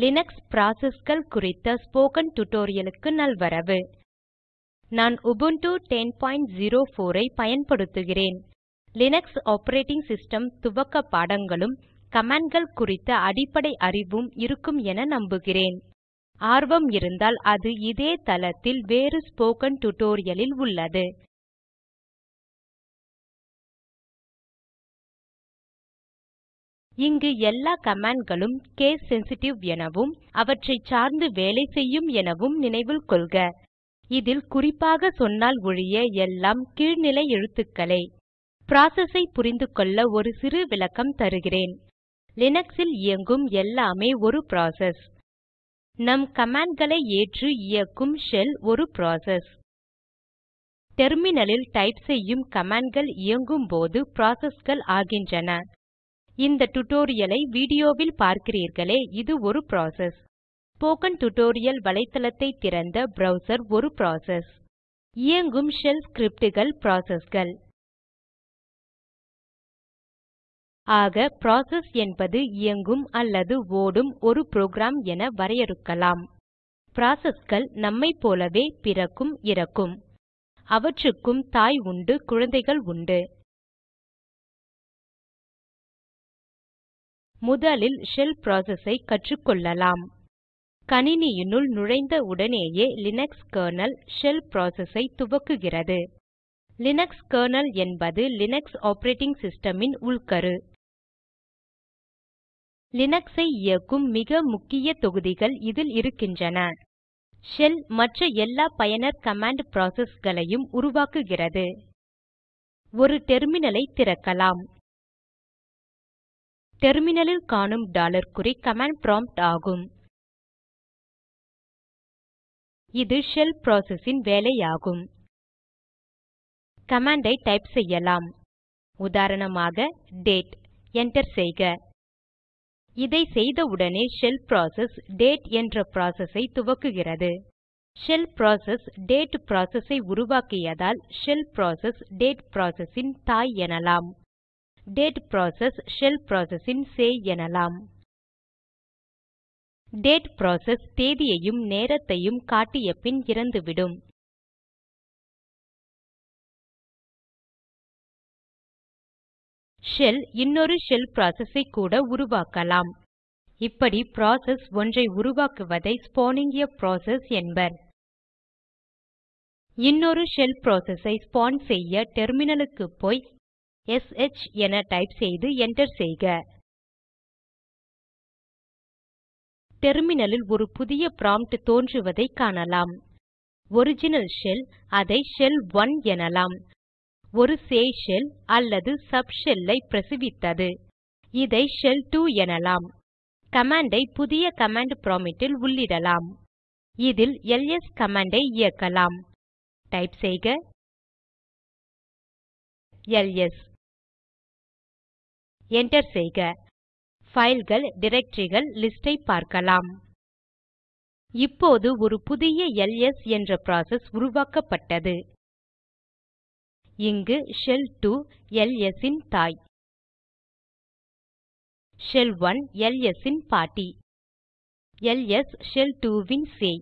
Linux ப்ராசஸ்கள் குறித்த spoken tutorialக்கு நல்வரவு. நான் உபுண்டு 1004 ஐ பயன்படுத்துகிறேன். லினக்ஸ் ஆப்பரேட்டிங் சிஸ்டம் துவக்க பாடங்களும் கமாண்ட்கள் குறித்த அடிப்படை அறிவும் இருக்கும் என நம்புகிறேன். ஆர்வம் இருந்தால் அது இதே தளத்தில் வேறு ஸ்போக்கன் tutorial ல் உள்ளது. இங்கு எல்லா கமாண்ட்களும் கேஸ் சென்சிட்டிவ் எனவும் அவற்றைச் சார்ந்து வேலை செய்யும் எனவும் நினைவில் கொள்க. இதில் குறிப்பாக சொன்னால் ஒழிய எல்லாம் கீழ்நிலை எழுத்துக்களே. Process ஐ புரிந்துகொள்ள ஒரு சிறு விளக்கம் தருகிறேன். லினக்ஸில் இயங்கும் எல்லாமே ஒரு ப்ராசஸ் நம் கமாண்ட்களை ஏற்று இயக்கும் ஷெல் ஒரு ப்ராசஸ் டெர்மினலில் டைப் செய்யும் கமாண்ட்கள் இயங்கும் போது processகள் ஆகின்றன. இந்த tutorial வீடியோவில் பார்க்கிறீர்களே இது ஒரு ப்ராசஸ் ஸ்போக்கன் டியூட்டோரியல் வலைத்தளத்தை திறந்த ப்ரவ்சர் ஒரு ப்ராசஸ் இயங்கும் ஷெல் ஸ்கிரிப்டுகள் processகள். ஆக ப்ராசஸ் என்பது இயங்கும் அல்லது ஓடும் ஒரு புரோகிராம் என வரையறுக்கலாம். processகள் நம்மைப் போலவே பிறக்கும் இறக்கும். அவற்றுக்கும் தாய் உண்டு குழந்தைகள் உண்டு. முதலில் ஷெல் process ஐ கற்றுக்கொள்ளலாம். கணினியினுள் நுழைந்த உடனேயே லினக்ஸ் கெர்னல் ஷெல் process ஐ துவக்குகிறது. லினக்ஸ் கெர்னல் என்பது லினக்ஸ் ஆப்பரேட்டிங் system ன் உள்கரு. லினக்ஸை ஐ இயக்கும் மிக முக்கிய தொகுதிகள் இதில் இருக்கின்றன. ஷெல் மற்ற எல்லா பயனர் கமாண்ட் processகளையும் உருவாக்குகிறது. ஒரு டெர்மினல் ஐ திறக்கலாம். டெர்மினலில் காணும் டாலர் குறி கமாண்ட் ப்ராம்ப்ட் ஆகும். இது ஷெல் process வேலையாகும். கமாண்ட் ஐ டைப் செய்யலாம். உதாரணமாக டேட் enter செய்க. இதை செய்தவுடனே ஷெல் ப்ராசஸ் டேட் என்ற process ஐ துவக்குகிறது. ஷெல் ப்ராசஸ் டேட் process ஐ உருவாக்கியதால் ஷெல் ப்ராசஸ் டேட் process தாய் எனலாம். டேட் ப்ராசஸ் ஷெல் process ன் சேய் எனலாம். டேட் ப்ராசஸ் தேதியையும் நேரத்தையும் காட்டிய பின் இறந்துவிடும். ஷெல் இன்னொரு ஷெல் process ஐ கூட உருவாக்கலாம். இப்படி ப்ராசஸ் ஒன்றை உருவாக்குவதை ஸ்பானிங் ஆ ப்ராசஸ் என்பர். இன்னொரு ஷெல் process ஐ ஸ்பான் செய்ய டெர்மினலுக்கு போய் எஸ்ஹெச் என டைப் செய்து enter செய்க. டெர்மினலில் ஒரு புதிய ப்ராம்ப்ட் தோன்றுவதை காணலாம். ஒரிஜினல் ஷெல் அதை ஷெல் 1 எனலாம். ஒரு சேய் ஷெல் அல்லது சப் ஷெல் ஐ பிரசவித்தது. இதை ஷெல் 2 எனலாம். கமாண்டை ஐ புதிய கமாண்ட் ப்ராம்ப்ட் ல் உள்ளிடலாம். இதில் எல்எஸ் கமாண்டை ஐ இயக்கலாம். டைப் செய்க. எல்எஸ் enter செய்க. Fileகள் directoryகள் லிஸ்ட் ஐ பார்க்கலாம். இப்போது ஒரு புதிய எல்எஸ் என்ற ப்ராசஸ் உருவாக்கப்பட்டது. இங்கு ஷெல் 2 எல்எஸ் இன் தாய். ஷெல் 1 எல்எஸ் இன் பாட்டி. எல்எஸ் ஷெல் 2 ன் சேய்.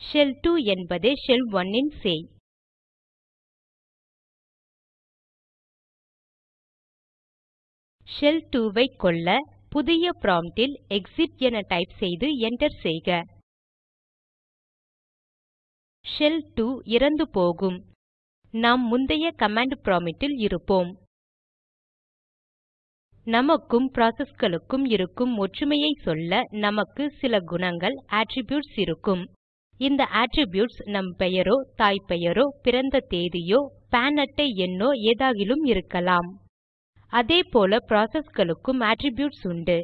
ஷெல் 2 என்பதே ஷெல் 1 இன் சேய். ஷெல் 2 ஐ கொல்ல புதிய ப்ராம்ப்ட் ல் என டைப் செய்து enter செய்க. ஷெல் 2 இறந்து போகும். நாம் முந்தைய கமாண்ட் ப்ராம்ப்ட் ல் இருப்போம். நமக்கும் ப்ராசஸ்களுக்கும் இருக்கும் ஒற்றுமையை சொல்ல நமக்கு சில குணங்கள் attributes இருக்கும். இந்த அட்ரிபியூட்ஸ் நம் பெயரோ தாய் பெயரோ பிறந்த தேதியோ பான் அட்டை எண்ணோ ஏதாகிலும் இருக்கலாம். அதே போல processகளுக்கும் அட்ரிபியூட்ஸ் உண்டு.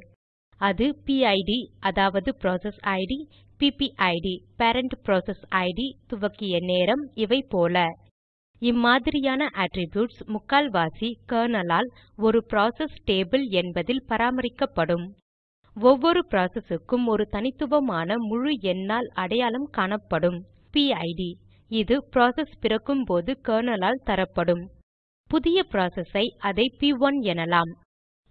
அது பிஐடி அதாவது process ID PPID parent process ID துவக்கிய நேரம் இவை போல. இம்மாதிரியான attributes முக்கால்வாசி கர்னலால் ஒரு ப்ராசஸ் டேபிள் என்பதில் பராமரிக்கப்படும். ஒவ்வொரு ப்ராசஸுக்கும் ஒரு தனித்துவமான முழு எண்ணால் அடையாளம் காணப்படும். பிஐடி இது ப்ராசஸ் பிறக்கும்போது கர்னலால் தரப்படும். புதிய process ஐ அதை P1 எனலாம்.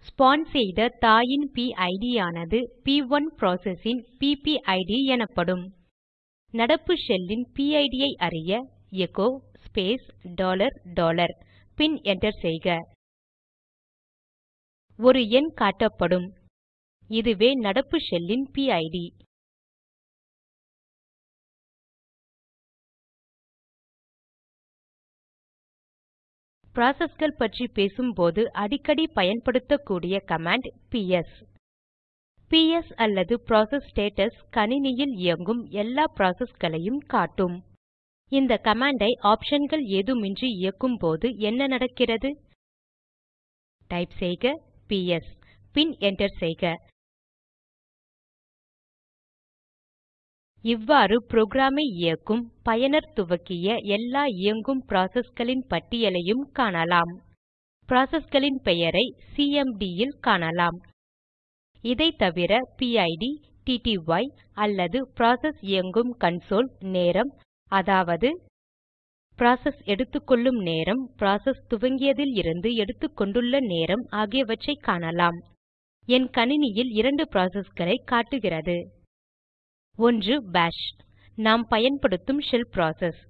ஸ்பான் செய்த தாயின் பிஐடி ஆனது P1 process ன் பிபிஐடிPPID எனப்படும். நடப்பு ஷெல்லின் PID ஐ அறிய எச்சோ ஸ்பேஸ் டாலர் டாலர் பின் enter செய்க. ஒரு எண் காட்டப்படும். இதுவே நடப்பு ஷெல்லின் பிஐடிPID Processகள் பற்றி பேசும்போது அடிக்கடி பயன்படுத்தக்கூடிய கமாண்ட் பிஎஸ். பிஎஸ் அல்லது ப்ராசஸ் ஸ்டேட்டஸ் கணினியில் இயங்கும் எல்லா processகளையும் காட்டும். இந்த கமாண்டை ஆப்ஷன்கள் ஏதுமின்றி இயக்கும்போது என்ன நடக்கிறது? டைப் செய்க பிஎஸ் பின் என்டர் செய்க. இவ்வாறு புரோகிராமை இயக்கும் பயனர் துவக்கிய எல்லா இயங்கும் ப்ராசஸ்களின் பட்டியலையும் காணலாம். ப்ராசஸ்களின் பெயரை சிஎம்டி ல் காணலாம். இதை தவிர பிஐடிPID டிடிஒய் அல்லது ப்ராசஸ் இயங்கும் கன்சோல் நேரம் அதாவது ப்ராசஸ் எடுத்துக்கொள்ளும் நேரம் ப்ராசஸ் துவங்கியதில் இருந்து எடுத்துக்கொண்டுள்ள நேரம் ஆகியவற்றைக் காணலாம். என் கணினியில் இரண்டு ப்ராசஸ்களை காட்டுகிறது. ஒன்று பாஷ் நாம் பயன்படுத்தும் ஷெல் ப்ராசஸ்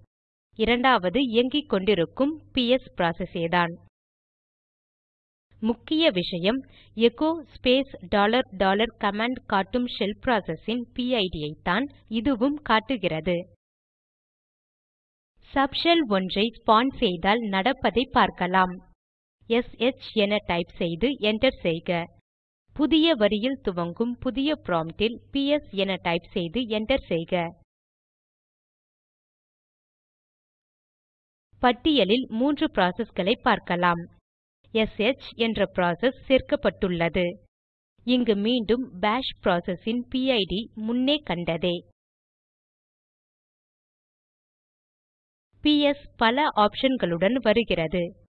இரண்டாவது இயங்கிக் கொண்டிருக்கும் பிஎஸ் ப்ராசஸேதான் முக்கிய விஷயம் echo space dollar dollar command காட்டும் ஷெல் process ன் பிஐடிPID ஐத்தான் இதுவும் காட்டுகிறது. சப்ஷெல் ஒன்றை ஸ்பான் செய்தால் நடப்பதை பார்க்கலாம். எஸ்ஹெச் என டைப் செய்து enter செய்க. புதிய வரியில் துவங்கும் புதிய ப்ராம்ட்டில் பிஎஸ் என டைப் செய்து என்டர் செய்க. பட்டியலில் மூன்று ப்ராசஸ்களை பார்க்கலாம். எஸ்ஹெச் என்ற ப்ராசஸ் சேர்க்கப்பட்டுள்ளது. இங்கு மீண்டும் பாஷ் ப்ராசஸின் ன் பிஐடிPID முன்னே கண்டதே. பிஎஸ் பல ஆப்ஷன்களுடன் வருகிறது.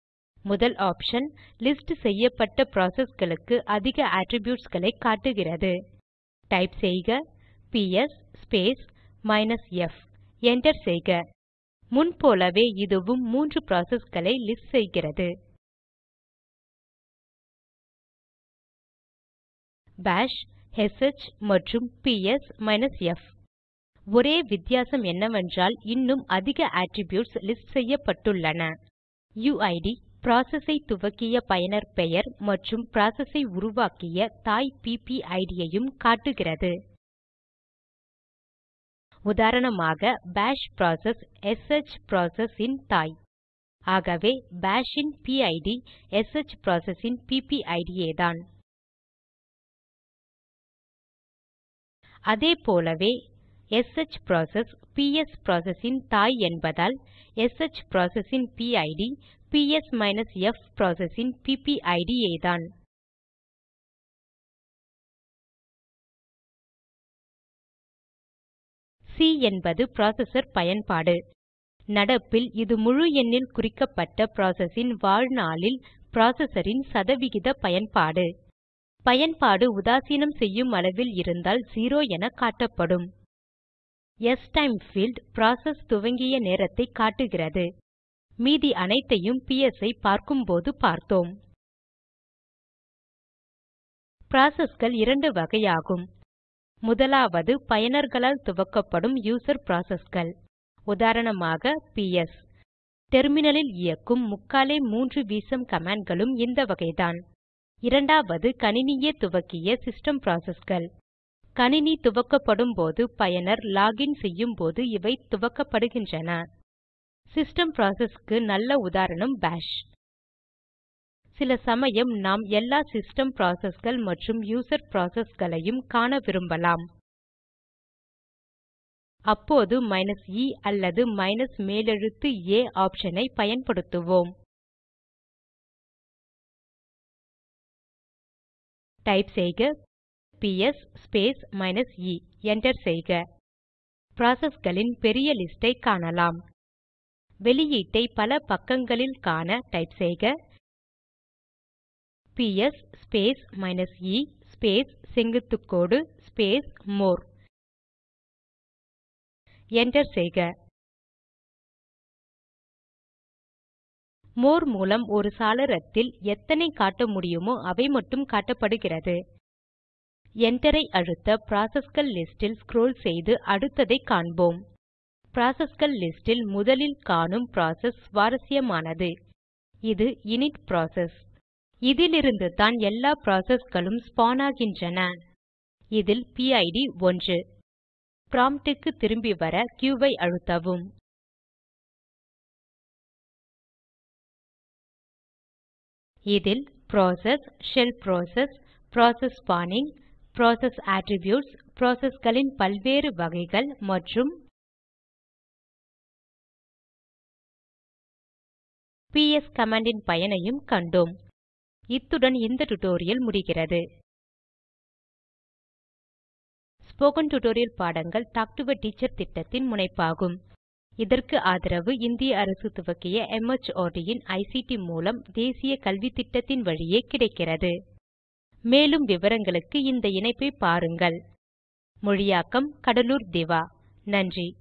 முதல் ஆப்ஷன் லிஸ்ட் செய்யப்பட்ட processகளுக்கு அதிக attributesகளை காட்டுகிறது. டைப் செய்க PS space minus F. enter செய்க. முன்போலவே இதுவும் மூன்று processகளை லிஸ்ட் செய்கிறது. பாஷ் எஸ்ஹெச் மற்றும் பிஎஸ் எஃப். ஒரே வித்தியாசம் என்னவென்றால் இன்னும் அதிக attributes லிஸ்ட் செய்யப்பட்டுள்ளன. யுயிட் process ஐ துவக்கிய பயனர் பெயர் மற்றும் process ஐ உருவாக்கிய தாய் பிபிஐடிPPID ஐயும் காட்டுகிறது. உதாரணமாக பாஷ் ப்ராசஸ் எஸ்ஹெச் process ன் தாய். ஆகவே பாஷ் ன் பிஐடிPID எஸ்ஹெச் process ன் பிபிஐடிPPID அதே போலவே எஸ்ஹெச் ப்ராசஸ் பிஎஸ் process ன் தாய் என்பதால் எஸ்ஹெச் process ன் பிஐடிPID பிஎஸ் எஃப் process ன் பிபிஐடிPPID ஏதான். சி என்பது ப்ராசஸர் பயன்பாடு. நடப்பில் இது முழு எண்ணில் குறிக்கப்பட்ட process வாழ்நாளில் processor சதவிகித பயன்பாடு. பயன்பாடு உதாசீனம் செய்யும் அளவில் இருந்தால் 0 என காட்டப்படும். ஸ்டைம் பீல்ட் ப்ராசஸ் துவங்கிய நேரத்தை காட்டுகிறது. மீதி அனைத்தையும் பிஎஸ் ஐ பார்க்கும்போது பார்த்தோம். Processகள் இரண்டு வகையாகும். முதலாவது பயனர்களால் துவக்கப்படும் யூசர் processகள் உதாரணமாக பிஎஸ் டெர்மினலில் இயக்கும் முக்காலே மூன்று வீசம் கமாண்ட்களும் இந்த வகைதான். இரண்டாவது கணினியே துவக்கிய சிஸ்டம் processகள் கணினி துவக்கப்படும் போது பயனர் லாக் இன் செய்யும் போது இவை துவக்கப்படுகின்றன. சிஸ்டம் ப்ராசஸ்க்கு நல்ல உதாரணம் பாஷ் சில சமயம் நாம் எல்லா சிஸ்டம் ப்ராசஸ்கள் மற்றும் யூசர் ப்ராசஸ்களையும் காண விரும்பலாம். அப்போது மைனஸ் இ e அல்லது மைனஸ் மேலெழுத்து ஏ ஆப்ஷனை ஐ பயன்படுத்துவோம். டைப் செய்க PS space minus E enter செய்க. ப்ராசஸ்களின் பெரிய லிஸ்டை காணலாம். வெளியீட்டை பல பக்கங்களில் காண டைப் செய்க. PS space minus E space செங்குத்துக்கோடு space more enter செய்க. மோர் மூலம் ஒரு சாளரத்தில் எத்தனை காட்ட முடியுமோ அவை மட்டும் காட்டப்படுகிறது. Enter ஐ அழுத்த ப்ராசஸ்கள் லிஸ்டில் ஸ்க்ரோல் செய்து அடுத்ததை காண்போம். ப்ராசஸ்கள் லிஸ்ட் முதலில் காணும் ப்ராசஸ் சுவாரசியமானது இது இனிட் ப்ராசஸ். இதிலிருந்துதான் எல்லா ப்ராசஸ்களும் ஸ்பான் ஆகின்றன. இதில் பிஐடிPID ஒன்று. ப்ராம்ட்டுக்கு திரும்பி வர q ஐ அழுத்தவும். இதில் process shell process process spawning process attributes ப்ராசஸ்களின் பல்வேறு வகைகள் மற்றும் பிஎஸ் கமாண்டின் பயனையும் கண்டோம். இத்துடன் இந்த டியூட்டோரியல் முடிகிறது. ஸ்போக்கன் டியூட்டோரியல் பாடங்கள் டாக் டு எ டீச்சர் திட்டத்தின் முனைப்பாகும். இதற்கு ஆதரவு இந்திய அரசு துவக்கிய MHRD இன் ஐசிடி மூலம் தேசிய கல்வித்திட்டத்தின் வழியே கிடைக்கிறது. மேலும் விவரங்களுக்கு இந்த இணைப்பை பாருங்கள். மொழியாக்கம் கடலூர் திவா. நன்றி.